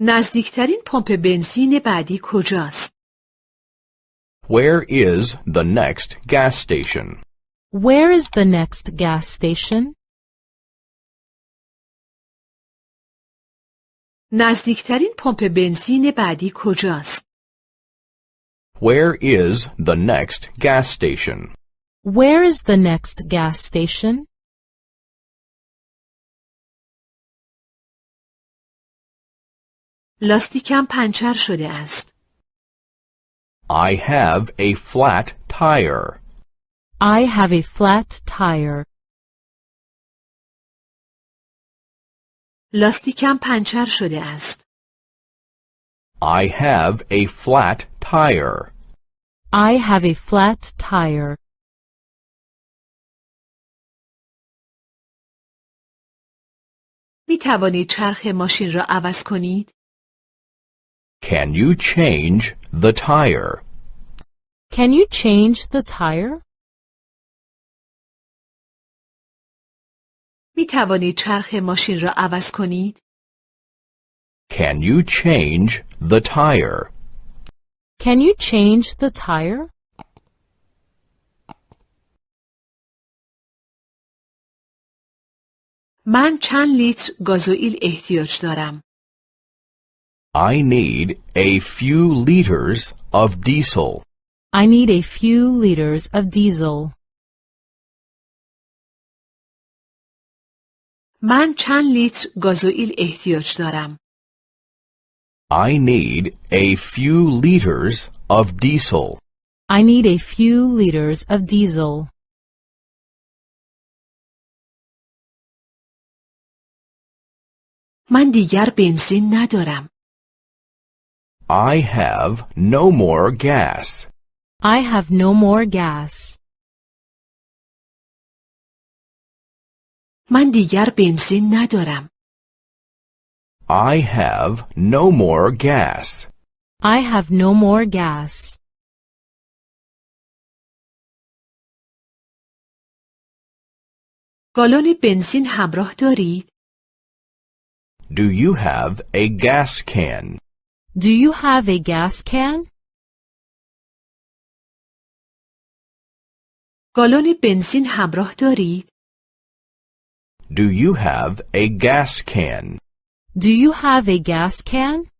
نزدیکترین پمپ بنزین بعدی کجاست؟ Where is the next gas station? Where is the next gas station? نزدیکترین پمپ بنزین بعدی کجاست؟ Where is the next gas station? Where is the next gas station? لاستیکم پنچر شده است. I have a flat tire. I have a flat tire. لاستیکم پنچر شده است. I have a flat tire. I have a flat tire. می توانید چرخ ماشین را عوض کنید؟ Can you change the tire? Can you change the tire? می توانید چرخ ماشین را عوض کنید؟ Can you change the tire? Can you change the tire? من چند لیتر گازوئیل احتیاج دارم؟ I need a few liters of diesel. I need a few liters of diesel. من چند لیتر گازوئیل احتیاج دارم؟ I need a few liters of diesel. I need a few liters of diesel. من دیگر بنزین ندارم. I have no more gas. I have no more gas. من دیگر بنزین ندارم. I have no more gas. I have no more gas. گالون بنزین همراه دارید؟ Do you have a gas can? Do you have a gas can? گالون بنزین همراه دارید؟ Do you have a gas can? Do you have a gas can?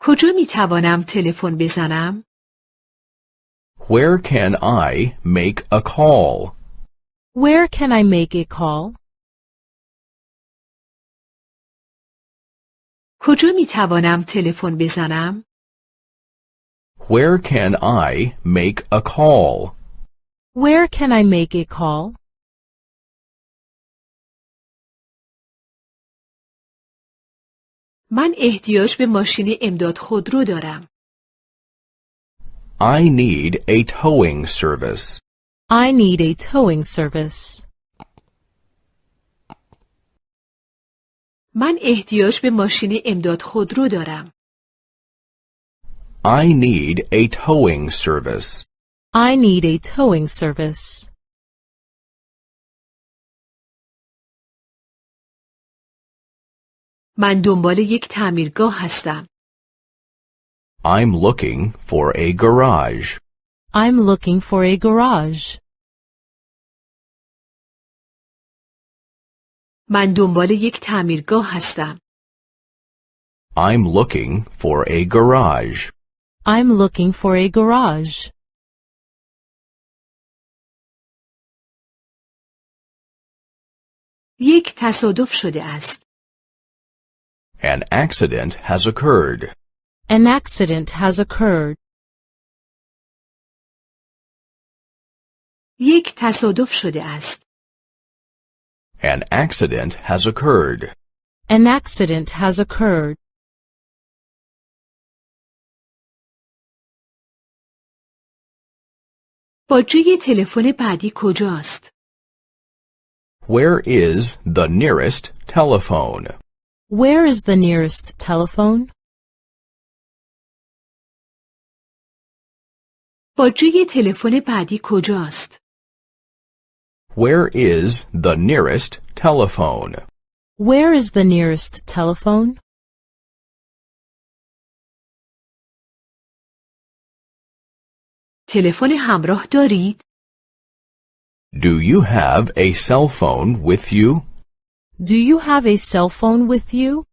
کجا می توانم تلفن بزنم؟ Where can I make a call? Where can I make a call? کجا می توانم تلفن بزنم؟ Where can I make a call? Where can I make a call? من احتیاج به ماشین امداد خودرو دارم. I need a towing service. I need a towing service. من احتیاج به ماشین امداد خودرو دارم. I need a towing service. I need a towing service. من دنبال یک تعمیرگاه هستم. I'm looking for a garage. I'm looking for a garage. من دنبال یک تعمیرگاه هستم. I'm looking for a garage. I'm looking for a garage. یک تصادف شده است. An accident has occurred. An accident has occurred. یک تصادف شده است. An accident has occurred. An accident has occurred. باجه تلفن بعدی کجاست؟ Where is the nearest telephone? Where is the nearest telephone? باجه تلفن بعدی کجاست؟ Where is the nearest telephone? Where is the nearest telephone? تلفن همراه دارید؟ Do you have a cell phone with you? Do you have a cell phone with you?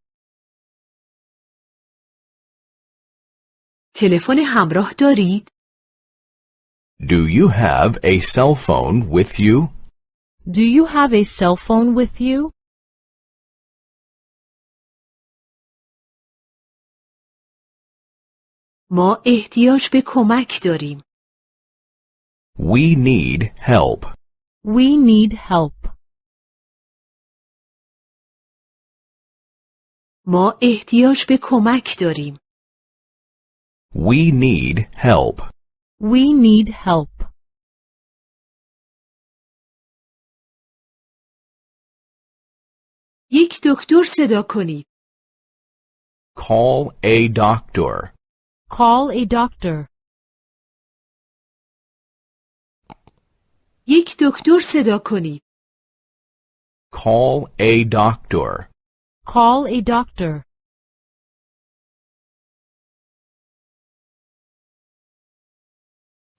تلفن همراه دارید؟ Do you have a cell phone with you? Do you have a cell phone with you? ما احتیاج به کمک داریم. We need help. We need help. ما احتیاج به کمک داریم. We need help. We need help. یک دکتر صدا کنید. Call a doctor. Call a doctor. یک دکتر صدا کنید. Call a doctor. Call a doctor.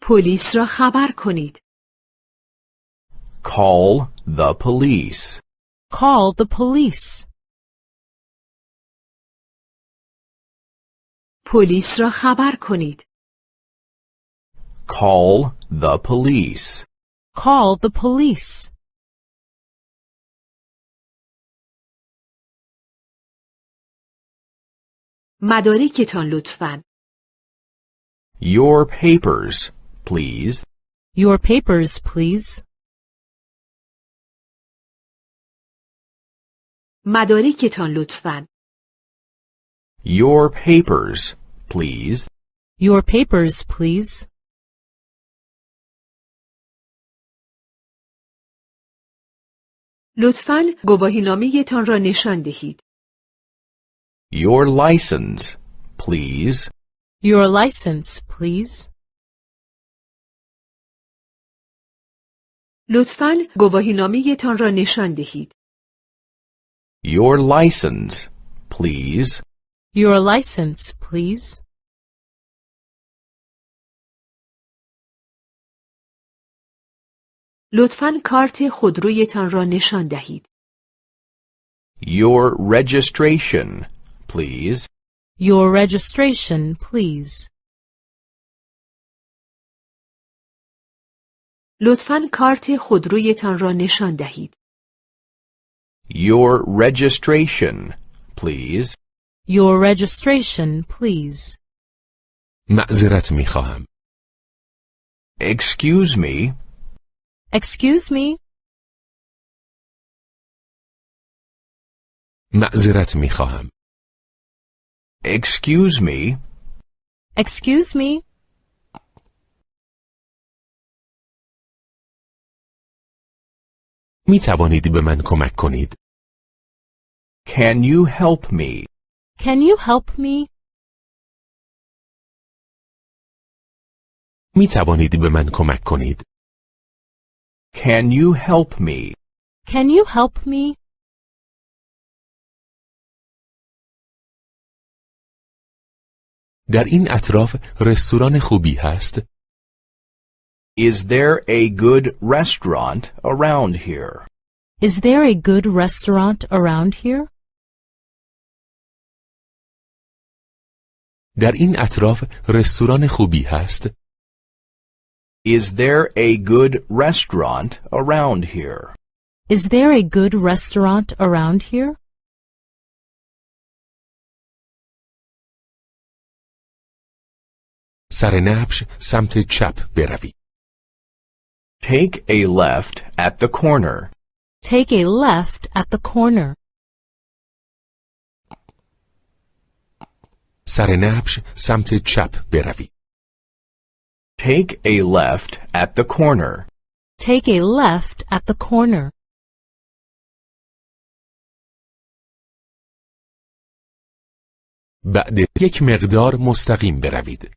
پلیس را خبر کنید. Call the police. Call the police. پلیس را خبر کنید. Call the police. Call the police. مدارکتان لطفاً. Your papers, please. Your papers, please. مدارکتان لطفاً. Your papers, please. Your papers, please. لطفاً گواهینامه‌تان را نشان دهید. Your license, please. Your license, please. لطفاً گواهینامه‌تان را نشان دهید. Your license, please. Your license, please. لطفاً کارت خودرویتان را نشان دهید. Your registration, please. Your registration, please. لطفاً کارت خودرویتان را نشان دهید. Your registration, please. Your registration, please. معذرت می خواهم. Excuse me. Excuse me? معذرت می خواهم. Excuse me. Excuse me? می توانید به من کمک کنید؟ Can you help me? Can you help me? می توانید به من کمک کنید؟ Can you help me? Can you help me? در این اطراف رستوران خوبی هست؟ Is there a good restaurant around here? Is there a good restaurant around here? در این اطراف رستوران خوبی هست؟ Is there a good restaurant around here? Is there a good restaurant around here? سرنبش سمت چپ بروید. Take a left at the corner. Take a left at the corner. سرنبش سمت چپ بروید. Take a left at the corner. Take a left at the corner. بعد یک مقدار مستقیم بروید.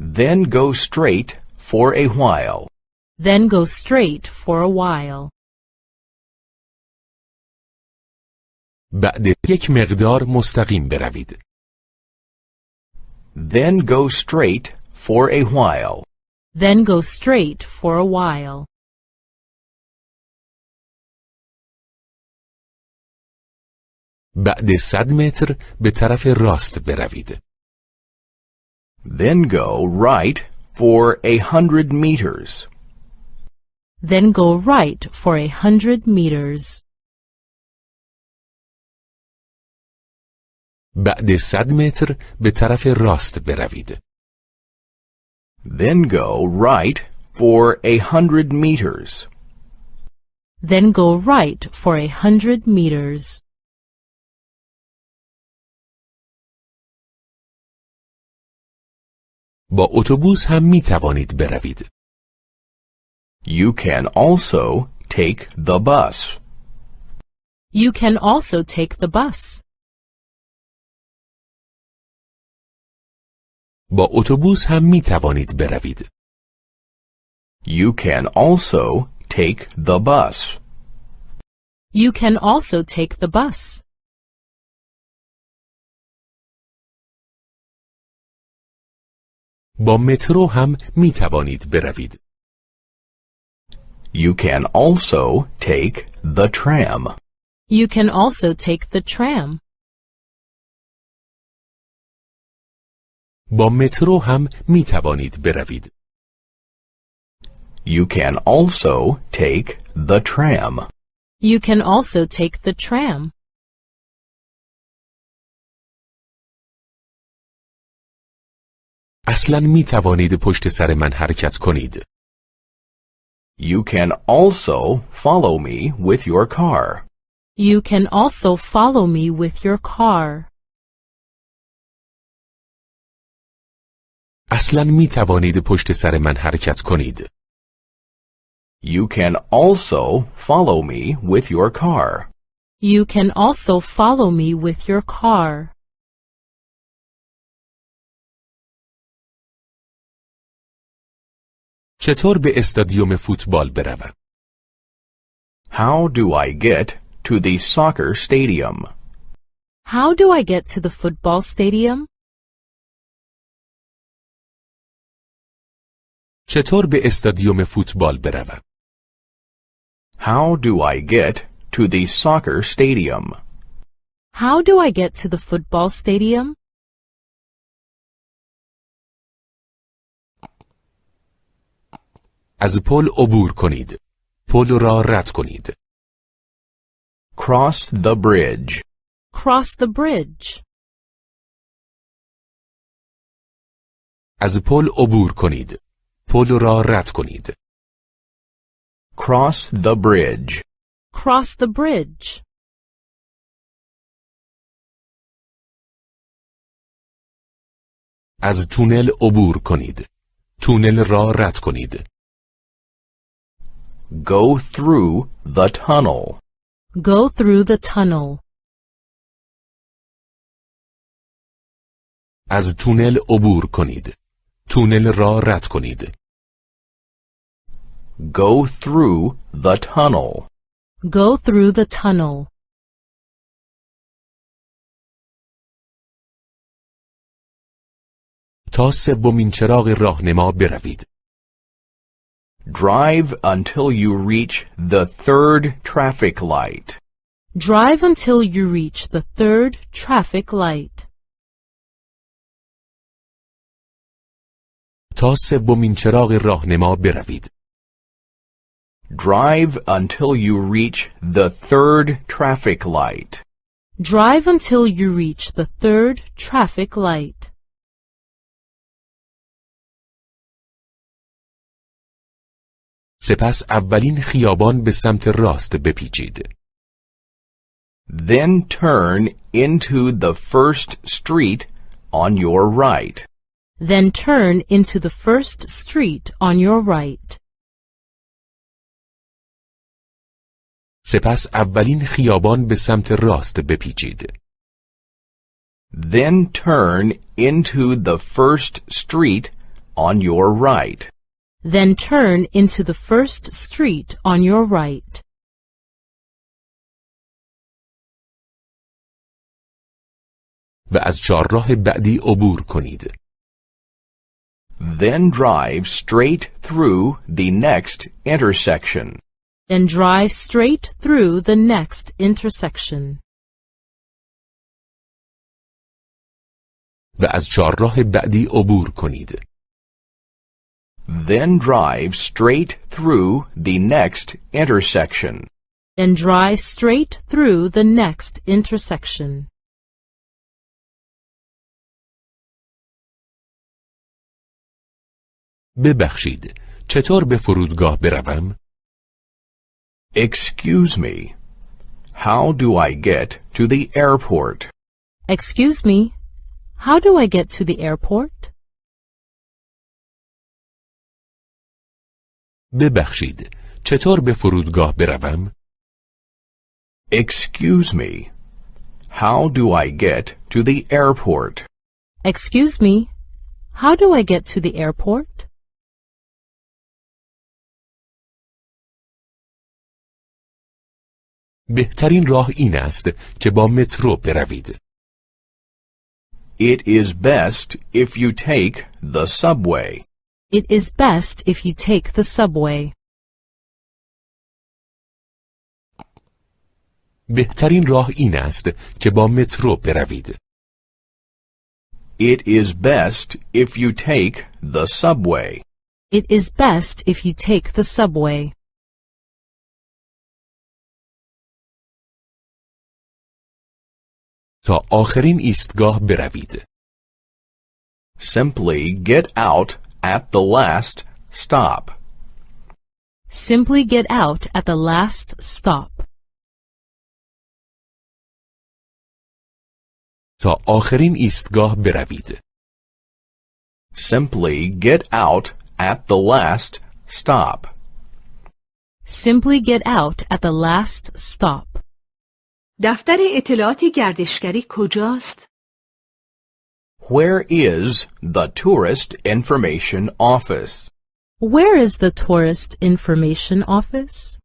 Then go straight for a while. Then go straight for a while. بعد یک مقدار مستقیم بروید. Then go straight for a while. Then go straight for a while. بعد صد متر به طرف راست بروید. Then go right for a hundred meters. Then go right for a hundred meters. بعد صد متر به طرف راست بروید. Then go right for a hundred meters. Then go right for a hundred meters. با اتوبوس هم می توانید بروید. You can also take the bus. You can also take the bus. با اتوبوس هم می توانید بروید. You can also take the bus. You can also take the bus. با مترو هم می توانید بروید. You can also take the tram. You can also take the tram. با مترو هم می توانید بروید. You can also take the tram. You can also take the tram. اصلا می توانید پشت سر من حرکت کنید. You can also follow me with your car. You can also follow me with your car. اصلا می توانید پشت سر من حرکت کنید. You can also follow me with your car. You can also follow me with your car. چطور به استادیوم فوتبال بروم؟ How do I get to the soccer stadium? How do I get to the football stadium? چطور به استادیوم فوتبال بروم؟ How do I get to the soccer stadium? How do I get to the football stadium? از پل عبور کنید. پل را رد کنید. Cross the bridge. Cross the bridge. از پل عبور کنید. پل را رد کنید. Cross the bridge. Cross the bridge. از تونل عبور کنید. تونل را رد کنید. Go through the tunnel. Go through the tunnel. از تونل عبور کنید. تونل را رد کنید. Go through the tunnel. Go through the tunnel. تا سومین چراغ راهنما بروید. Drive until you reach the third traffic light. Drive until you reach the third traffic light. تا سومین چراغ راهنما بروید. Drive until you reach the third traffic light. Drive until you reach the third traffic light. سپس اولین خیابان به سمت راست بپیچید. Then turn into the first street on your right. Then turn into the first street on your right. سپس اولین خیابان به سمت راست بپیچید. Then turn into the first street on your right. Then turn into the first street on your right. و از چهارراه بعدی عبور کنید. Then drive straight through the next intersection. Then drive straight through the next intersection. و از چهارراه بعدی عبور کنید. Then drive straight through the next intersection. Then drive straight through the next intersection. ببخشید. چطور به فرودگاه بروم؟ Excuse me. How do I get to the airport? Excuse me, how do I get to the airport? ببخشید. چطور به فرودگاه بروم؟ Excuse me. How do I get to the airport? Excuse me, how do I get to the airport? بهترین راه این است که با مترو بروید. It is best if you take the subway. It is best if you take the subway. بهترین راه این است که با مترو بروید. It is best if you take the subway. It is best if you take the subway. تا آخرین ایستگاه بروید. Simply get out at the last stop. Simply get out at the last stop. تا آخرین ایستگاه بروید. Simply get out at the last stop. Simply get out at the last stop. دفتر اطلاعات گردشگری کجاست؟ Where is the tourist information office? Where is the tourist information office?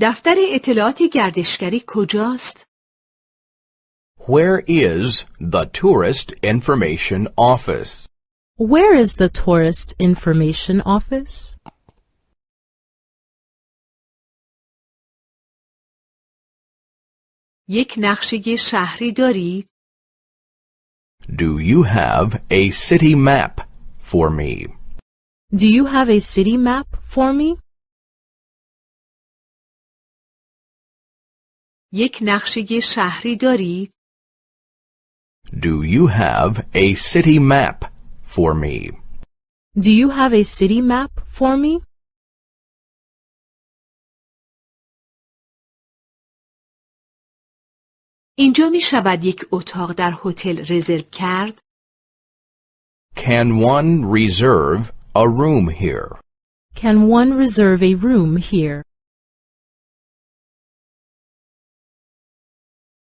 دفتر اطلاعات گردشگری کجاست؟ Where is the tourist information office? Where is the tourist information office? یک نقشه شهری دارید؟ Do you have a city map for me? Do you have a city map for me? یک نقشه شهری دارید؟ Do you have a city map for me? Do you have a city map for me? اینجا می شود یک اتاق در هتل رزرو کرد؟ Can one reserve a room here? Can one reserve a room here?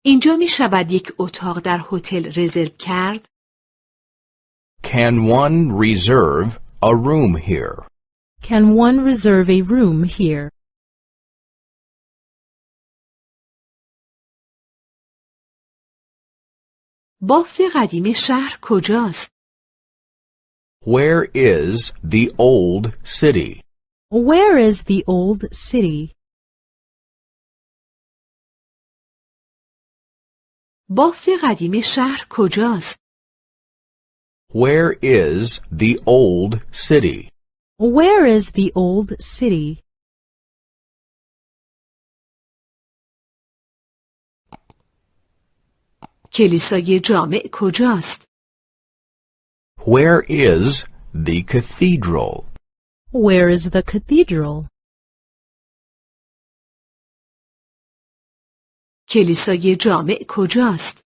اینجا می شود یک اتاق در هتل رزرو کرد؟ Can one reserve a room here? Can one reserve a room here? بافت قدیم شهر کجاست؟ Where is the old city? Where is the old city? بافت قدیم شهر کجاست؟ Where is the old city? Where is the old city? کلیسای جامع کجاست؟ Where is the cathedral? Where is the cathedral? کلیسای جامع کجاست؟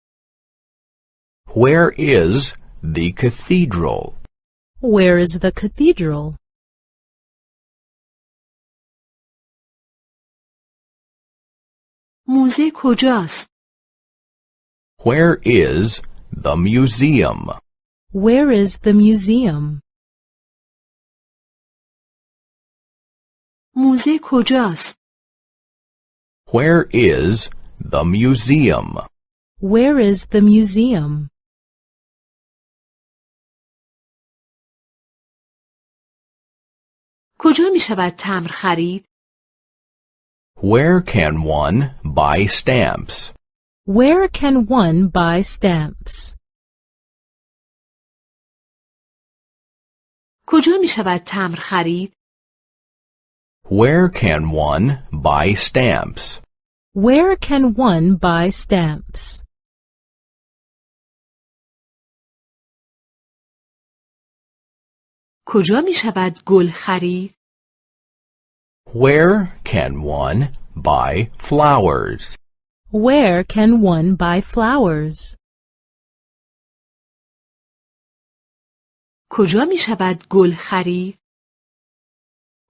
Where is the cathedral? Where is the cathedral? موزه کجاست؟ Where is the museum? Where is the museum? موزه کجاست؟ Where is the museum? Where is the museum? کجا می شود تمر خرید؟ Where can one buy stamps? Where can one buy stamps? کجا می شود تمر خرید؟ Where can one buy stamps? Where can one buy stamps? کجا می شود گل خرید؟ Where can one buy flowers? Where can one buy flowers? کجا می شود گل خرید؟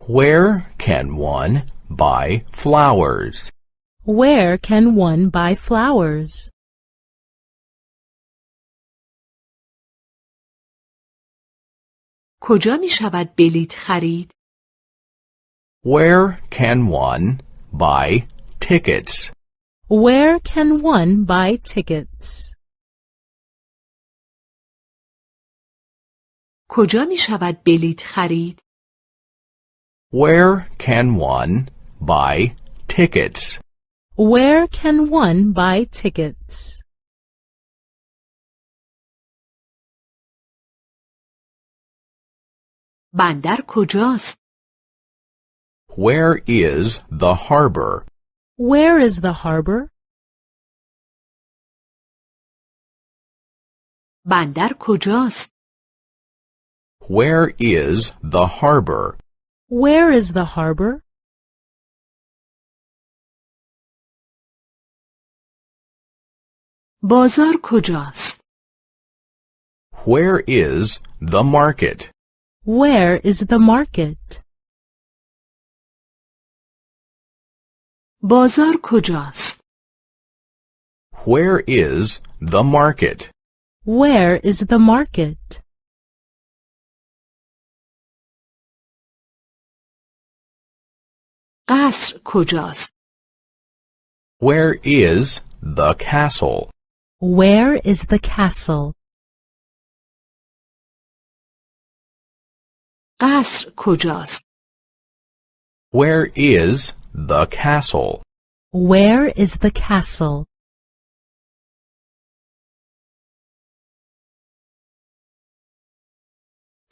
Where can one buy flowers? Where can one buy flowers? کجا می شود بلیط خرید؟ Where can one buy tickets? Where can one buy tickets? کجا می شود بلیط خرید؟ Where can one buy tickets? Where can one buy tickets? بندر کجاست؟ Where is the harbor? Where is the harbor? بندر کجاست؟ Where is the harbor? Where is the harbor? بازار کجاست؟ Where is the market? Where is the market? بازار کجاست؟ Where is the market? Where is the market? قصر کجاست؟ Where is the castle? Where is the castle? قصر کجاست؟ Where is the castle? Where is the castle?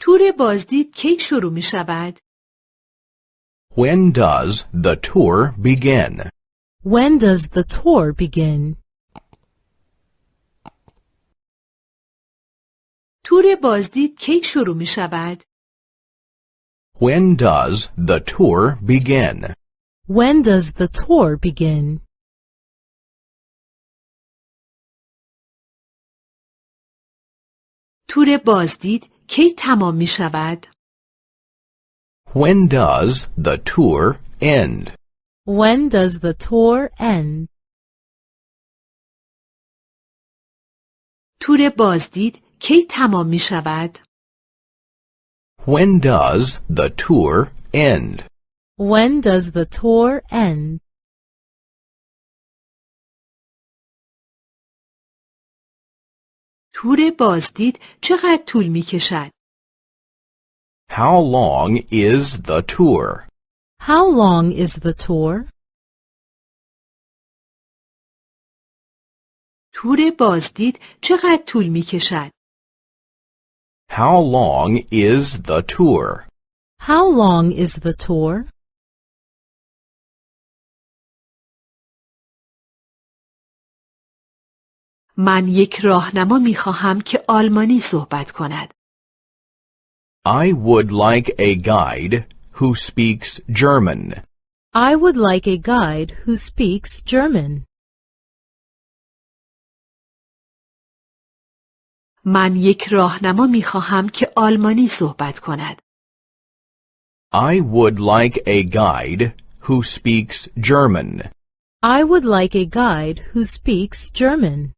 تور بازدید کی شروع می شود؟ When does the tour begin? When does the tour begin? تور بازدید کی شروع می شود؟ When does the tour begin? When does the tour begin? تور بازدید کی تمام می شود؟ When does the tour end? When does the tour end? تور بازدید کی تمام می شود؟ When does the tour end? When does the tour end? تور بازدید چقدر طول می کشد؟ How long is the tour? How long is the tour? تور بازدید چقدر طول می کشد؟ How long is the tour? How long is the tour? من یک راهنما می خواهم که آلمانی صحبت کند. I would like a guide who speaks German. I would like a guide who speaks German. من یک راهنما می خواهم که آلمانی صحبت کند. I would like a guide who speaks German. I would like a guide who speaks German.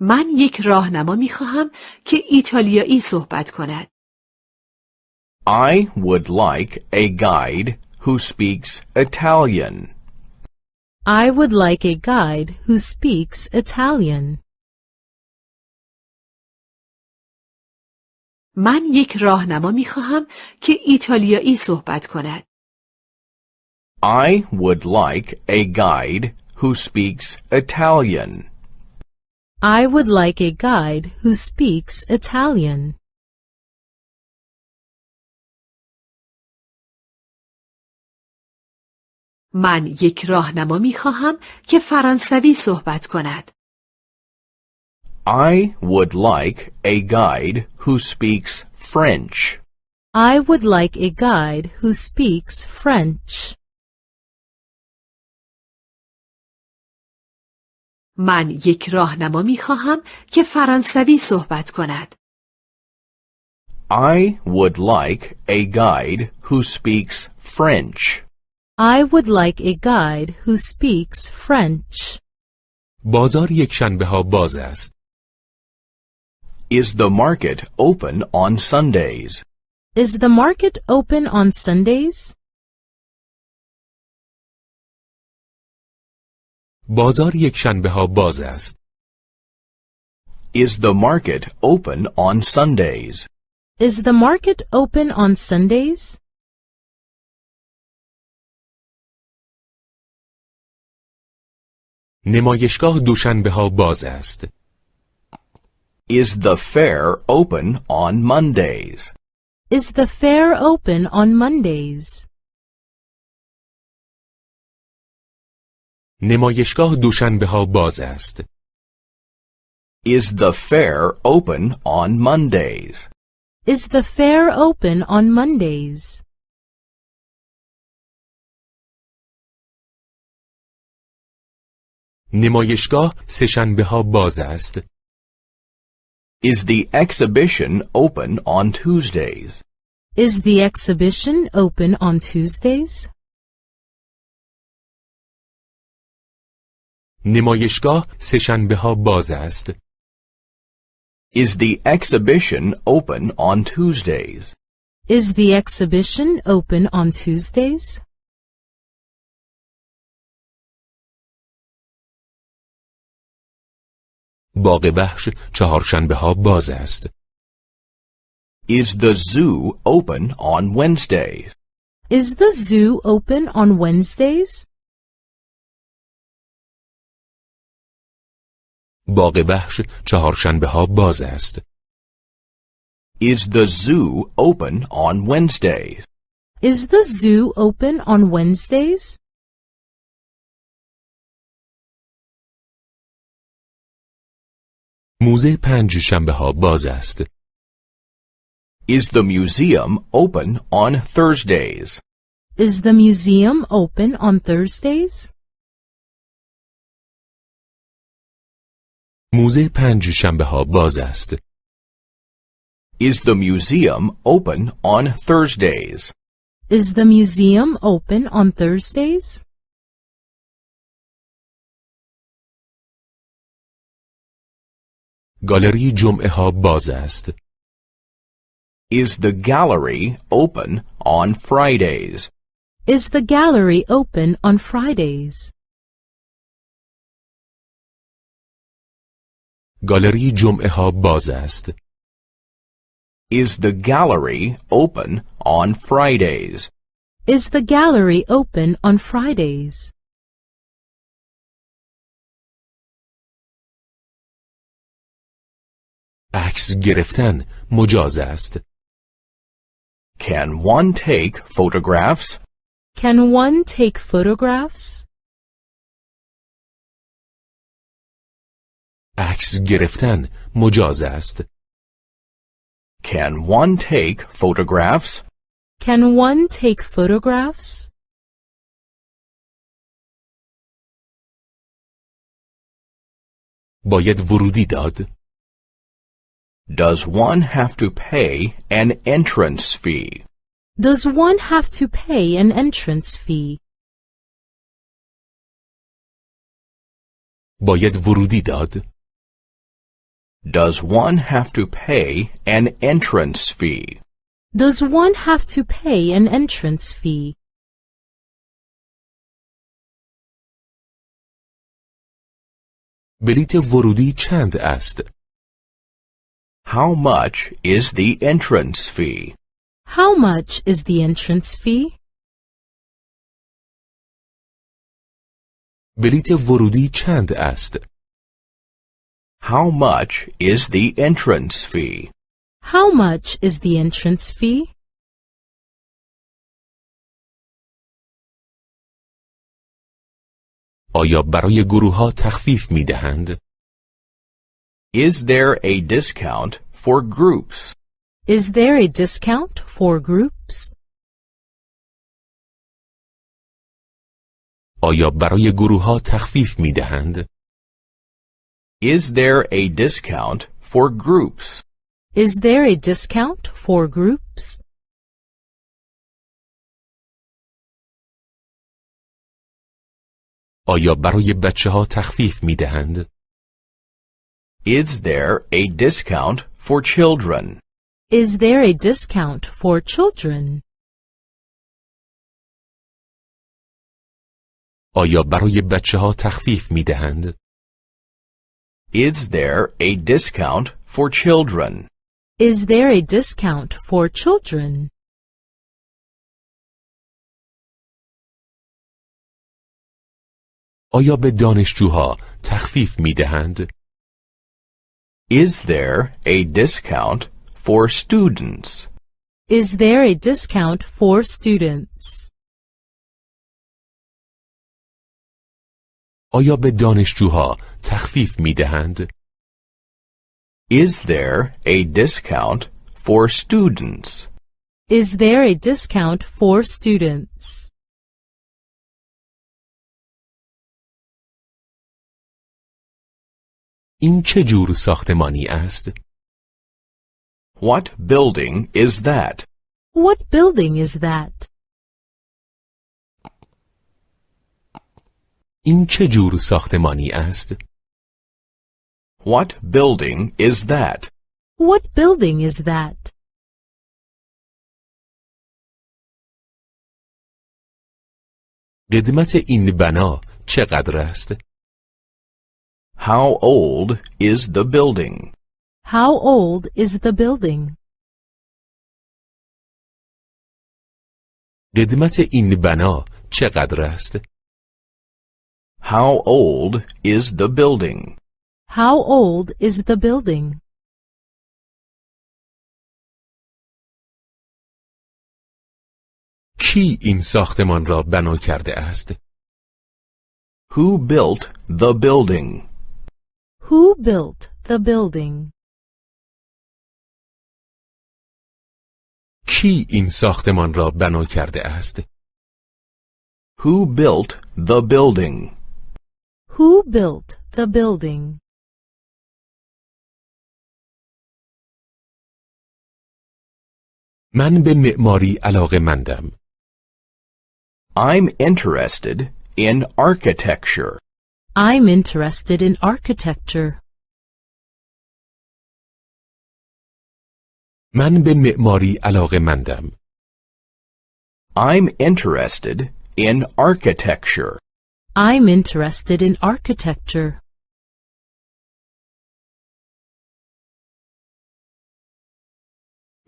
من یک راهنما می خواهم که ایتالیایی صحبت کند. I would like a guide who speaks Italian. I would like a guide who speaks Italian. من یک راهنما می خواهم که ایتالیایی صحبت کند. I would like a guide who speaks Italian. I would like a guide who speaks Italian. من یک راهنما می خواهم که فرانسوی صحبت کند. I would like a guide who speaks French. I would like a guide who speaks French. من یک راهنما می خواهم که فرانسوی صحبت کند. I would like a guide who speaks French. I would like a guide who speaks French. بازار یک شنبه ها باز است. Is the market open on Sundays? Is the market open on Sundays? بازار یک شنبه ها باز است. Is the market open on Sundays? Is the market open on Sundays? نمایشگاه دوشنبه ها باز است. Is the fair open on Mondays? Is the fair open on Mondays? نمایشگاه دوشنبه ها باز است. Is the fair open on Mondays? Is the fair open on Mondays? نمایشگاه سهشنبه ها باز است. Is the exhibition open on Tuesdays? Is the exhibition open on Tuesdays? نمایشگاه سهشنبه ها باز است. Is the exhibition open on Tuesdays? Is the exhibition open on Tuesdays? باغ وحش چهارشنبه ها باز است. Is the zoo open on Wednesdays? Is the zoo open on Wednesdays? باغ وحش چهارشنبه ها باز است. Is the zoo open on Wednesdays? Is the zoo open on Wednesdays? موزه پنج شنبه ها باز است. Is the museum open on Thursdays? Is the museum open on Thursdays? موزه پنج شنبه ها باز است. Is the museum open on Thursdays? Is the museum open on Thursdays? گالری جمعه ها باز است. Is the gallery open on Fridays? Is the gallery open on Fridays? گالری جمعه ها باز است. Is the gallery open on Fridays? Is the gallery open on Fridays? عکس گرفتن مجاز است. Can one take photographs? Can one take photographs? عکس گرفتن مجاز است. Can one take photographs? Can one take photographs? باید ورودی داد. Does one have to pay an entrance fee? Does one have to pay an entrance fee? باید ورودی داد. Does one have to pay an entrance fee? Does one have to pay an entrance fee? بلیت ورودی چند است؟ How much is the entrance fee? How much is the entrance fee? بلیت ورودی چند است؟ How much is the entrance fee? How much is the entrance fee? آیا برای گروه ها تخفیف می دهند؟ Is there a discount for groups? Is there a discount for groups? آیا برای گروه ها تخفیف می دهند؟ Is there a discount for groups? Is there a discount for groups? آیا برای بچه ها تخفیف می دهند؟ Is there a discount for children? Is there a discount for children? آیا برای بچه ها تخفیف می دهند؟ Is there a discount for children? Is there a discount for children? آیا به دانشجوها تخفیف می دهند؟ Is there a discount for students? Is there a discount for students? آیا به دانشجوها تخفیف می دهند؟ Is there a discount for students? Is there a discount for students? این چه جور ساختمانی است؟ What building is that? What building is that? این چه جور ساختمانی است؟ What building is that? What building is that? قدمت این بنا چقدر است؟ How old is the building? How old is the building? قدمت این بنا چقدر است؟ How old is the building? How old is the building? کی این ساختمان را بنا کرده است؟ Who built the building? Who built the building? کی این ساختمان را بنا کرده است؟ Who built the building? Who built the building? من به معماری علاقه مندم. I'm interested in architecture. I'm interested in architecture. من به معماری علاقه مندم. I'm interested in architecture. I'm interested in architecture.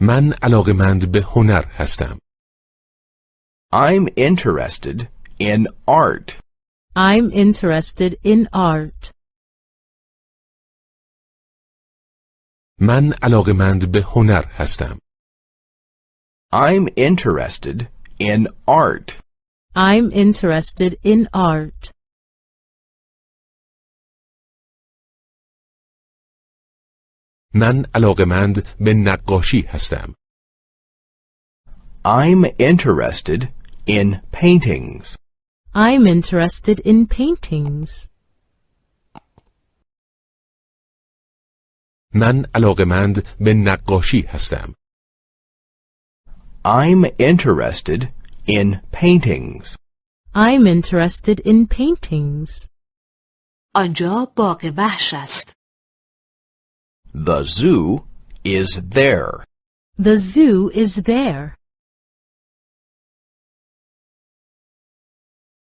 من علاقمند به هنر هستم. I'm interested in art. I'm interested in art. من علاقمند به هنر هستم. I'm interested in art. I'm interested in art. من علاقمند به نقاشی هستم. I'm interested in paintings. I'm interested in paintings. من علاقمند به نقاشی هستم. I'm interested in paintings. I'm interested in paintings. آنجا باغ وحش است. The zoo is there. The zoo is there.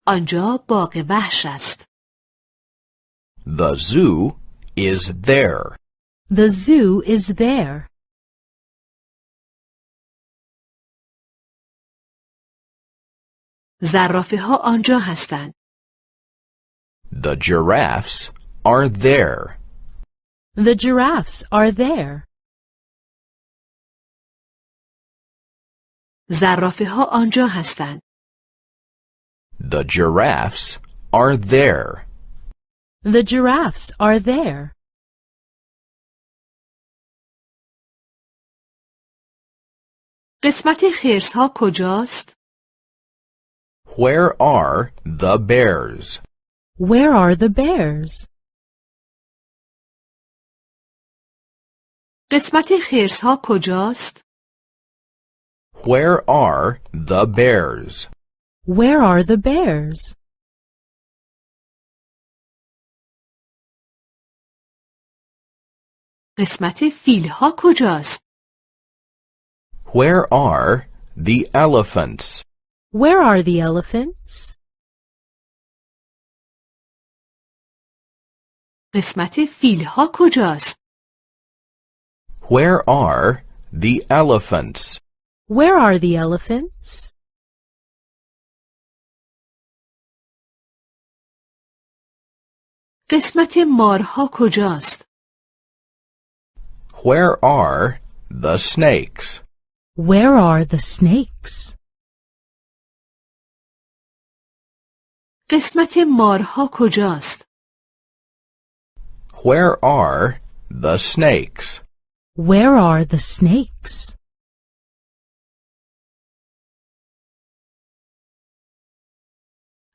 آنجا باغ وحش است. The zoo is there. The zoo is there. زرافه ها آنجا هستند. The giraffes are there. The giraffes are there. زرافه ها آنجا هستند. The giraffes are there. The giraffes are there. قسمت خرس ها کجاست؟ Where are the bears? Where are the bears? قسمت خرس ها کجاست؟ Where are the bears? Where are the bears? قسمت فیل ها کجاست؟ Where are the elephants? Where are the elephants? قسمت فیل ها کجاست؟ Where are the elephants? Where are the elephants? قسمت مارها کجاست؟ Where are the snakes? Where are the snakes? قسمت مارها کجاست؟ Where are the snakes? Where are the snakes?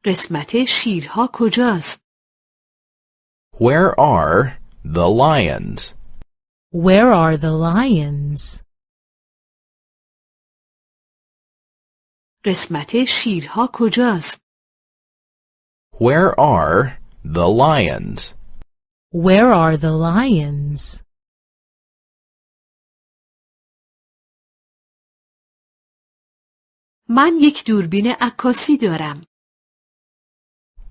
قسمت شیرها کجاست؟ Where are the lions? Where are the lions? قسمت شیرها کجاست؟ Where are the lions? Where are the lions? من یک دوربین عکاسی دارم.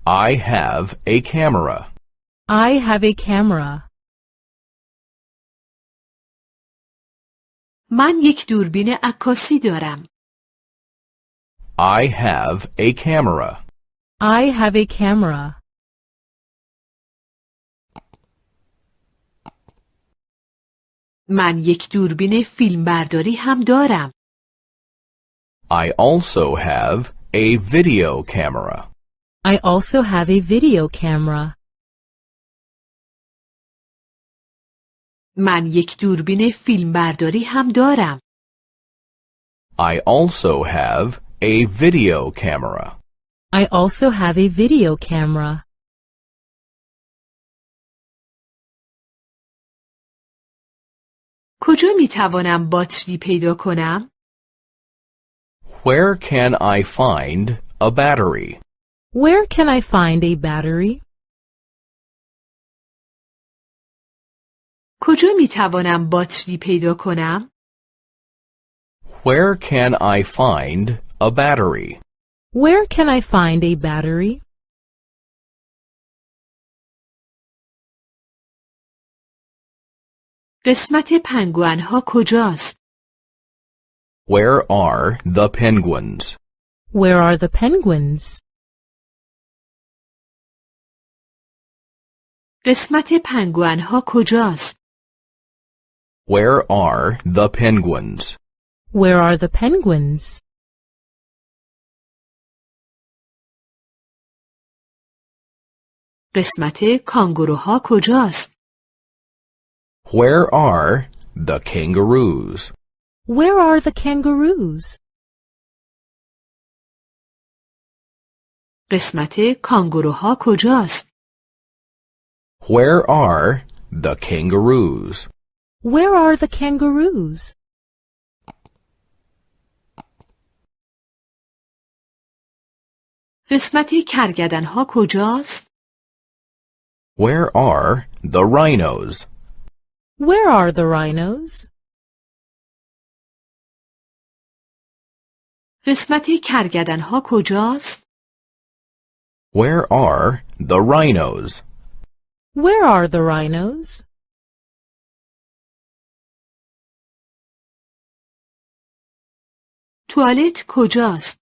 I have a camera. I have a camera. من یک دوربین عکاسی دارم. I have a camera. I have a camera. من یک دوربین فیلمبرداری هم دارم. I also have a video camera. I also have a video camera. من یک دوربین فیلمبرداری هم دارم. I also have a video camera. I also have a video camera. کجا می توانم باتری پیدا کنم؟ Where can I find a battery? Where can I find a battery? کجا می توانم باتری پیدا کنم؟ Where can I find a battery? Where can I find a battery? قسمت پنگوئن ها کجاست؟ Where are the penguins? Where are the penguins? قسمت پنگوئن ها کجاست؟ Where are the penguins? Where are the penguins? قسمت کانگوروها کجاست؟ Where are the kangaroos? Where are the kangaroos? قسمت کانگوروها کجاست؟ Where are the kangaroos? Where are the kangaroos? قسمت کرگدن ها کجاست؟ Where are the rhinos? Where are the rhinos? قسمت کرگدن ها کجاست؟ Where are the rhinos? Where are the rhinos? توالت کجاست؟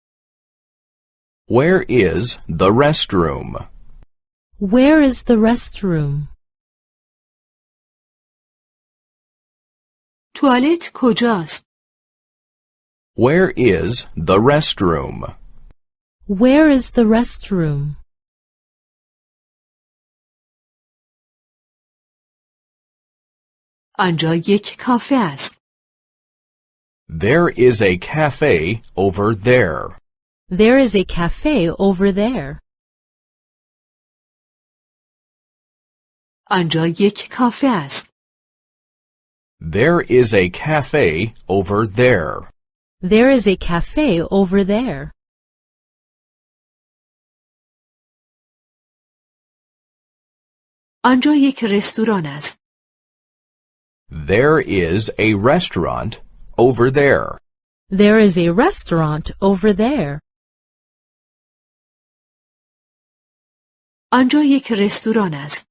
Where is the restroom? Where is the restroom? توالت کجاست؟ Where is the restroom? Where is the restroom? آنجا یک کافه است. There is a cafe over there. There is a cafe over there. آنجا یک کافه است. There is a cafe over there. There is a cafe over there. آنجا یک رستوران است. There is a restaurant over there. There is a restaurant over there. آنجا یک رستوران است.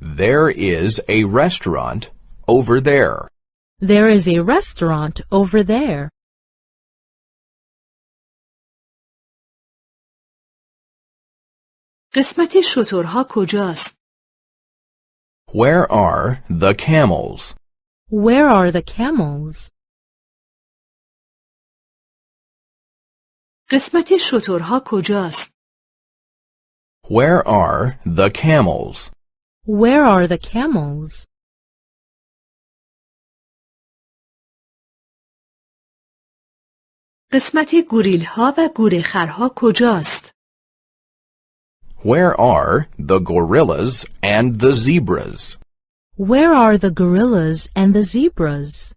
There is a restaurant over there. There is a restaurant over there. قسمت شترها کجاست؟ Where are the camels? Where are the camels? قسمت شترها کجاست؟ Where are the camels? Where are the camels? قسمت گوریل ها و گورخرها کجاست؟ Where are the gorillas and the zebras? Where are the gorillas and the zebras?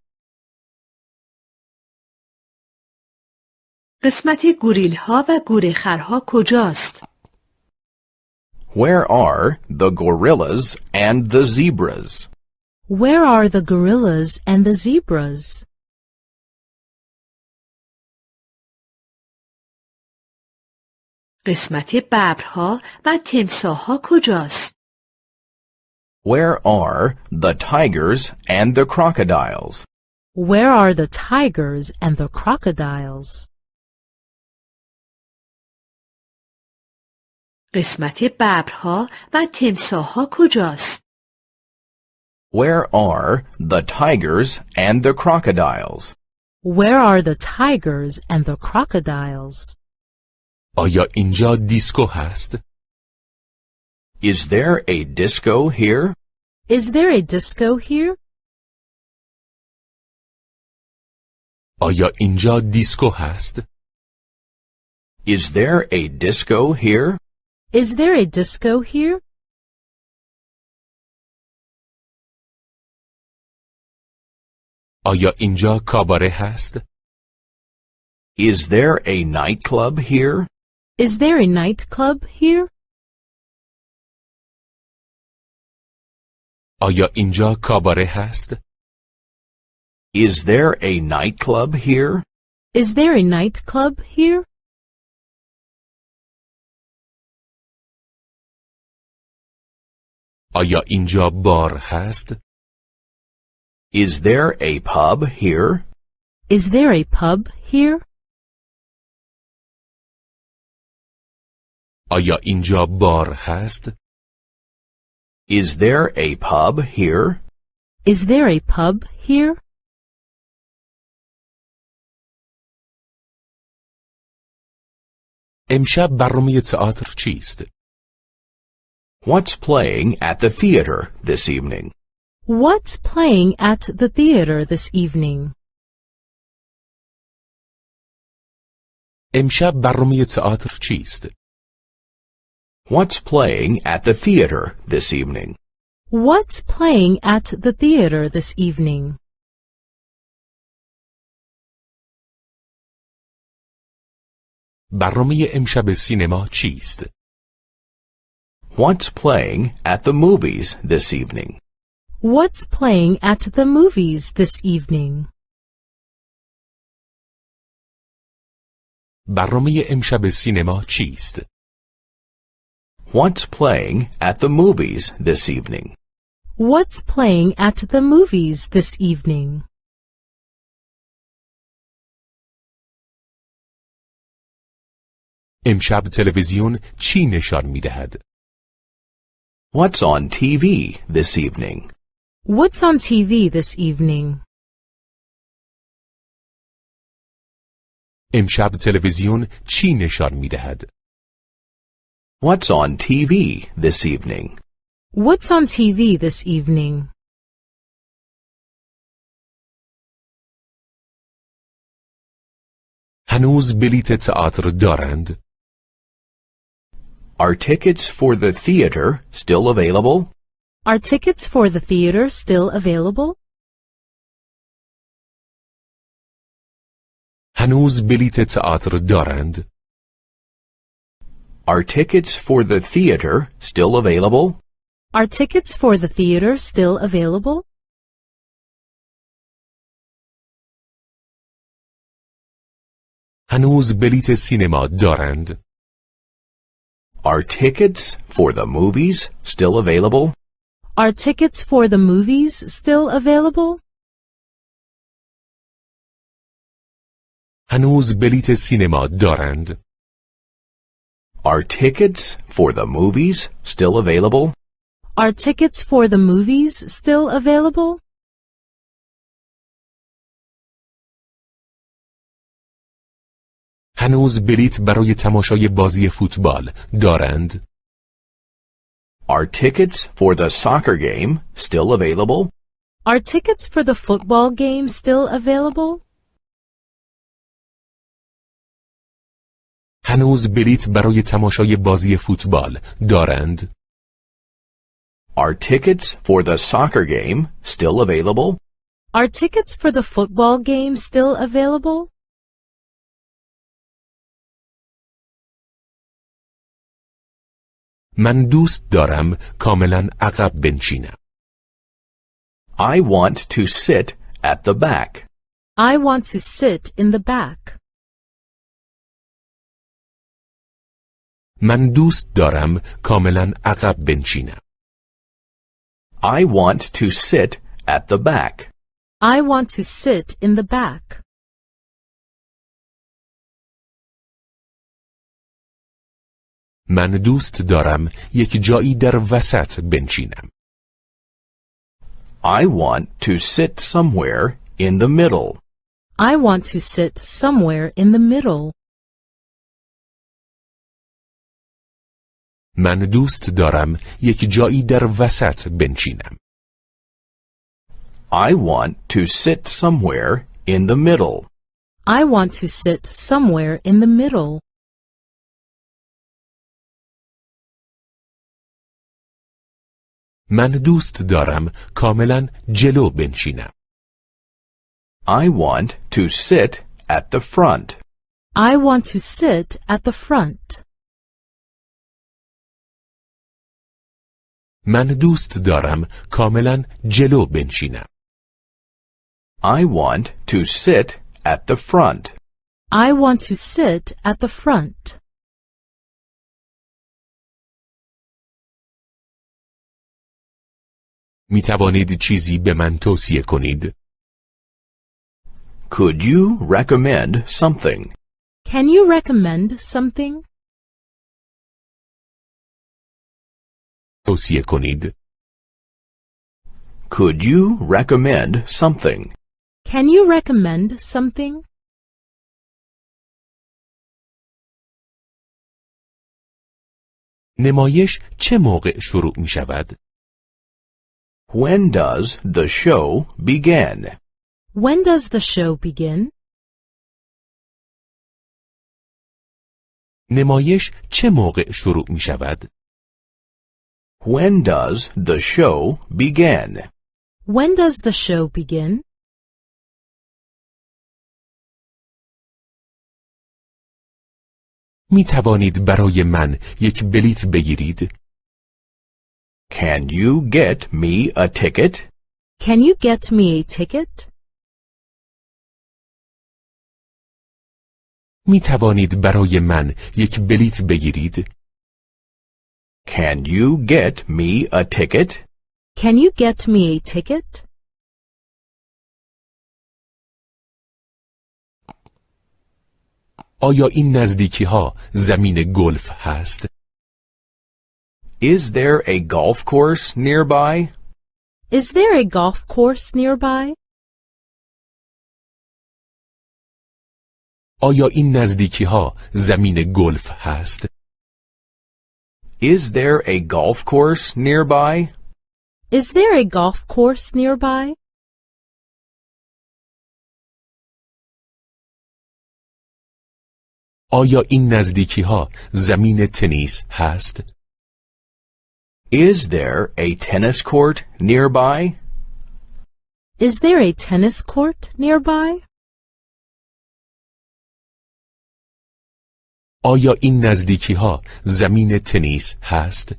قسمت گوریل ها و گورخرها کجاست؟ Where are the gorillas and the zebras? Where are the gorillas and the zebras? قسمت ببرها و تمساهها کجاست؟ Where are the tigers and the crocodiles? Where are the tigers and the crocodiles? قسمت ببرها و تمساهها کجاست؟ Where are the tigers and the crocodiles? Where are the tigers and the crocodiles? آیا اینجا دیسکو هست؟ Is there a disco here? Is there a disco here? آیا اینجا دیسکو هست؟ Is there a disco here? Is there a disco here? آیا اینجا کاباره هست؟ Is there a nightclub here? Is there a nightclub here? آیا اینجا کاباره هست؟ Is there a nightclub here? Is there a nightclub here? آیا اینجا بار هست؟ Is there a pub here? Is there a pub here? آیا اینجا بار هست؟ Is there a pub here? Is there a pub here? امشب برنامه تئاتر چیست؟ What's playing at the theater this evening? What's playing at the theater this evening? امشب برنامه تئاتر چیست؟ What's playing at the theater this evening? What's playing at the theater this evening? برنامه امشب سینما چیست؟ What's playing at the movies this evening? What's playing at the movies this evening? برنامه امشب سینما چیست؟ What's playing at the movies this evening? What's playing at the movies this evening? امشب تلویزیون چی نشان می دهد؟ What's on TV this evening? What's on TV this evening? امشب تلویزیون چی نشان می دهد؟ What's on TV this evening? What's on TV this evening? هنوز بلیت تئاتر دارند؟ Are tickets for the theater still available? Are tickets for the theater still available? هنوز بلیت تئاتر دارند؟ Are tickets for the theater still available? Are tickets for the theater still available? هنوز بلیت سینما دارند؟ Are tickets for the movies still available? Are tickets for the movies still available? هنوز بلیت سینما دارند؟ Are tickets for the movies still available? Are tickets for the movies still available? هنوز بلیت برای تماشای بازی فوتبال دارند؟ Are tickets for the soccer game still available? Are tickets for the football game still available? هنوز بلیت برای تماشای بازی فوتبال دارند؟ Are tickets for the soccer game still available? Are tickets for the football game still available? من دوست دارم کاملا عقب بنشینم. I want to sit at the back. I want to sit in the back. من دوست دارم کاملا عقب بنشینم. I want to sit at the back. I want to sit in the back. من دوست دارم یک جایی در وسط بنشینم. I want to sit somewhere in the middle. I want to sit somewhere in the middle. من دوست دارم یک جایی در وسط بنشینم. I want to sit somewhere in the middle. I want to sit somewhere in the middle. من دوست دارم کاملا جلو بنشینم. I want to sit at the front. I want to sit at the front. من دوست دارم کاملا جلو بنشینم. I want to sit at the front. I want to sit at the front. می توانید چیزی به من توصیه کنید؟ Could you recommend something? Can you recommend something? توصیه کنید؟ Could you recommend something? Can you recommend something? نمایش چه موقع شروع می شود؟ When does the show begin? When does the show begin? نمایش چه موقع شروع می شود؟ When does the show begin? When does the show begin? می توانید برای من یک بلیت بگیرید؟ Can you get me a ticket? Can you get me a ticket? می توانید برای من یک بلیت بگیرید؟ Can you get me a ticket? Can you get me a ticket? آیا این نزدیکی ها زمین گلف هست؟ Is there a golf course nearby? Is there a golf course nearby? آیا این نزدیکی ها زمین گلف هست؟ Is there a golf course nearby? Is there a golf course nearby? آیا این نزدیکی ها زمین تنیس هست؟ Is there a tennis court nearby? Is there a tennis court nearby? آیا این نزدیکی ها زمین تنیس هست؟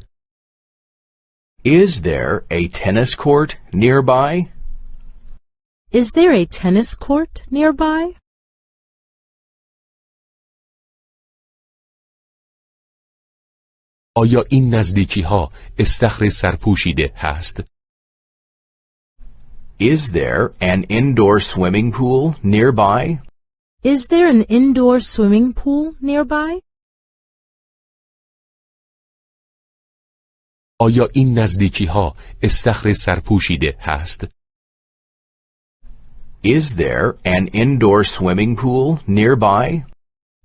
Is there a tennis court nearby? Is there a tennis court nearby? آیا این نزدیکی ها استخر سرپوشیده هست؟ Is there an indoor swimming pool nearby? Is there an indoor swimming pool nearby? آیا این نزدیکی ها استخر سرپوشیده هست؟ Is there an indoor swimming pool nearby?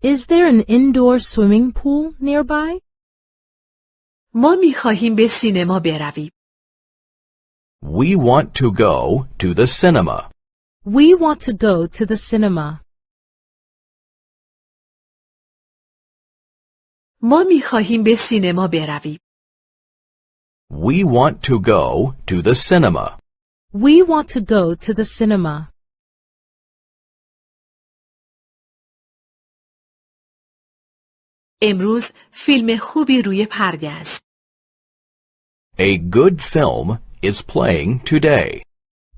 Is there an indoor swimming pool nearby? ما می خواهیم به سینما برویم. We want to go to the cinema. We want to go to the cinema. ما می خواهیم به سینما برویم. We want to go to the cinema. We want to go to the cinema. امروز فیلم خوبی روی پرده است. A good film is playing today.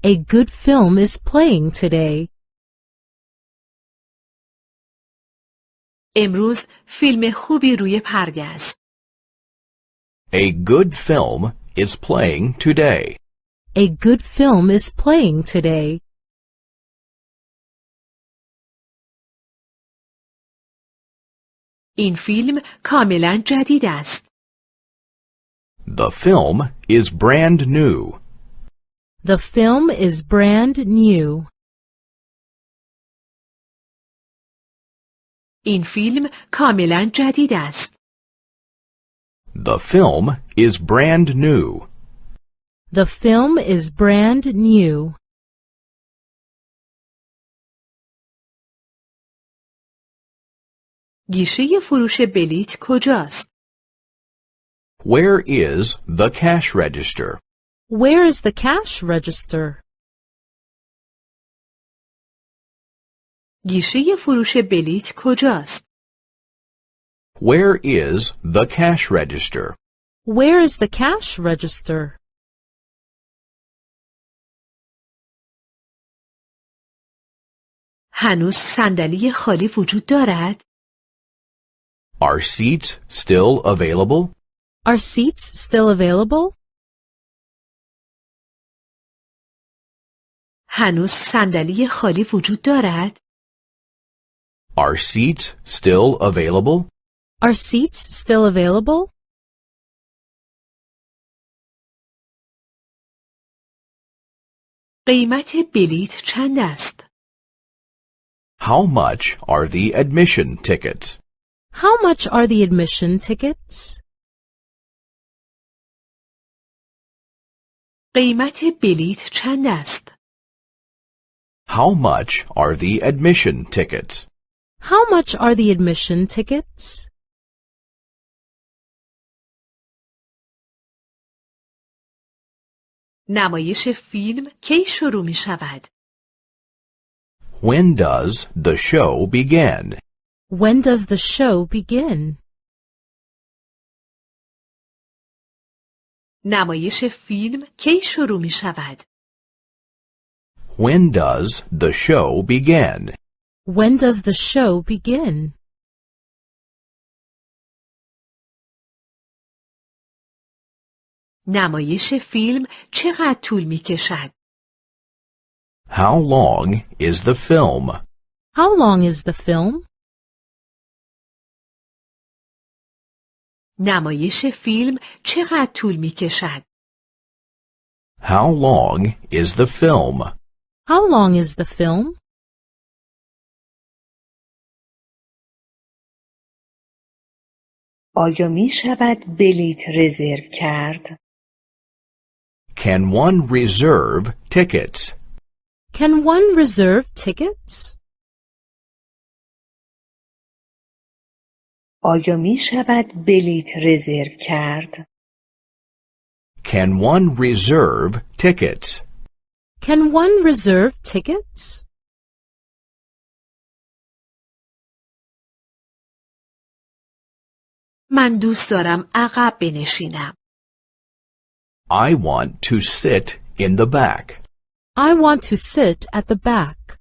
A good film is playing today. امروز فیلم خوبی روی پرده است. A good film is playing today. A good film is playing today. این فیلم کاملا جدید است. The film is brand new. The film is brand new. این فیلم کاملا جدید است. The film is brand new. The film is brand new. گیشه فروش بلیت کجاست؟ Where is the cash register? Where is the cash register? گیشه فروش بلیت کجاست؟ Where is the cash register? Where is the cash register? هنوز صندلی خالی وجود دارد؟ Are seats still available? Are seats still available? هنوز صندلی خالی وجود دارد؟ Are seats still available? Are seats still available? قیمت بلیت چند است؟ How much are the admission tickets? How much are the admission tickets? قیمت بلیت چند است؟ How much are the admission tickets? How much are the admission tickets? نمایش فیلم کی شروع می شود؟ When does the show begin? When does the show begin? نمایش فیلم کی شروع می شود؟ When does the show begin? When does the show begin? نمایش فیلم چقدر طول می کشد؟ How long is the film? How long is the film? نمایش فیلم چقدر طول می کشد؟ How long is the film? How long is the film? آیا می شود بلیت رزرو کرد؟ Can one reserve tickets? Can one reserve tickets? آیا می شود بلیت رزرو کرد؟ Can one reserve tickets? Can one reserve tickets? من دوست دارم عقب بنشینم. I want to sit in the back. I want to sit at the back.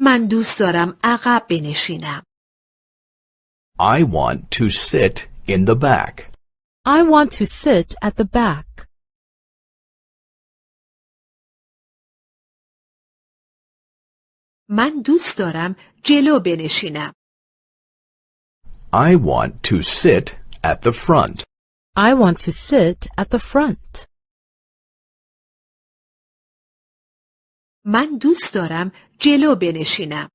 من دوست دارم عقب بنشینم. I want to sit in the back. I want to sit at the back. من دوست دارم جلو بنشینم. I want to sit at the front. I want to sit at the front. من دوست دارم جلو بنشینم.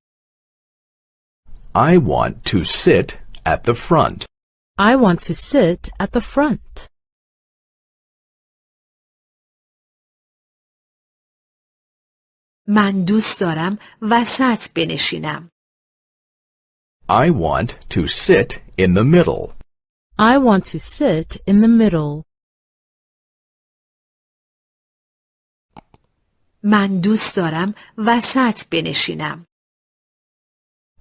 I want to sit at the front. I want to sit at the front. من دوست دارم وسط بنشینم. I want to sit in the middle. I want to sit in the middle. من دوست دارم وسط بنشینم.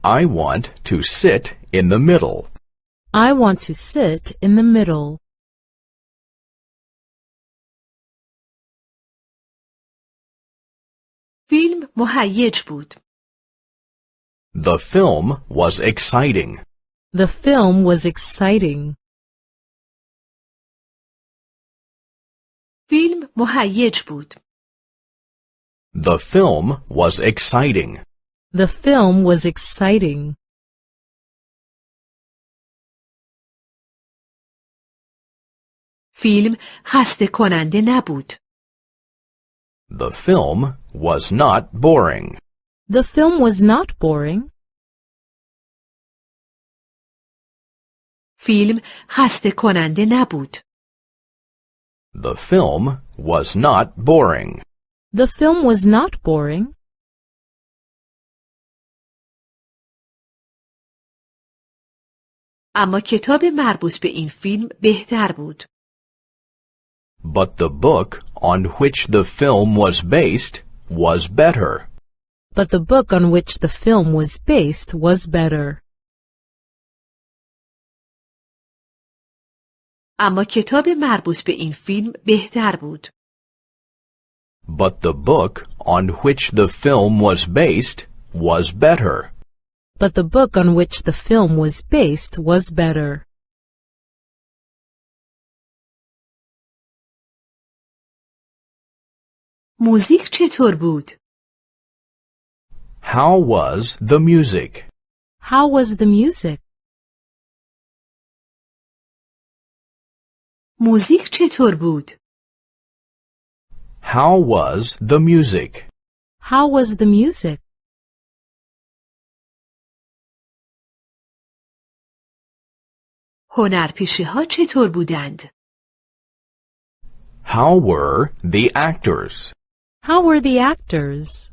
I want to sit in the middle. I want to sit in the middle. فیلم مهیج بود. The film was exciting. The film was exciting. فیلم مهیج بود. The film was exciting. The film was exciting. فیلم خسته کننده نبود. The film was not boring. The film was not boring. فیلم خسته کننده نبود. The film was not boring. The film was not boring. اما کتاب مربوط به این فیلم بهتر بود. But the book on which the film was based was better. But the book on which the film was based was better. اما کتاب مربوط به این فیلم بهتر بود. But the book on which the film was based was better. But the book on which the film was based was better. موزیک چطور بود؟ How was the music? How was the music? موزیک چطور بود؟ How was the music? How was the music? هنرپیشه ها چطور بودند؟ How were the actors? How were the actors?